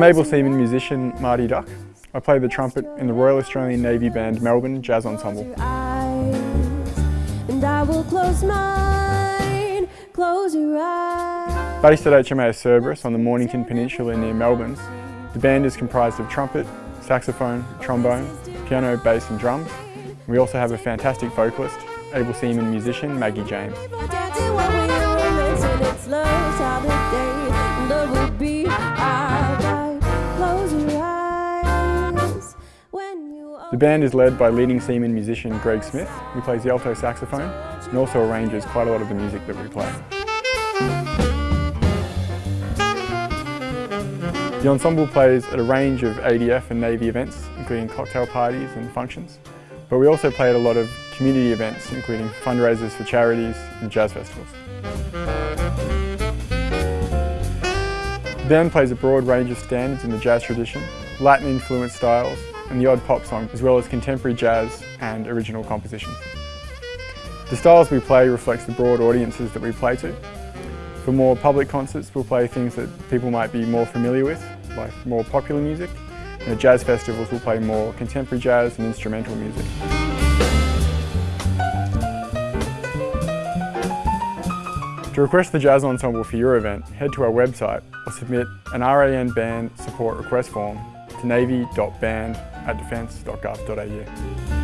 I'm able seaman musician Marty Duck. I play the trumpet in the Royal Australian Navy Band Melbourne Jazz Ensemble. And I will close mine, close your eyes. Based at HMAS Cerberus on the Mornington Peninsula near Melbourne, the band is comprised of trumpet, saxophone, trombone, piano, bass and drums. We also have a fantastic vocalist, able seaman musician Maggie James. The band is led by leading seaman musician Greg Smith, who plays the alto saxophone and also arranges quite a lot of the music that we play. The ensemble plays at a range of ADF and Navy events, including cocktail parties and functions. But we also play at a lot of community events, including fundraisers for charities and jazz festivals. The band plays a broad range of standards in the jazz tradition, Latin-influenced styles, and the odd pop song, as well as contemporary jazz and original compositions. The styles we play reflects the broad audiences that we play to. For more public concerts, we'll play things that people might be more familiar with, like more popular music. And at jazz festivals, we'll play more contemporary jazz and instrumental music. To request the Jazz Ensemble for your event, head to our website or submit an RAN band support request form to navy.band at defence.gov.au.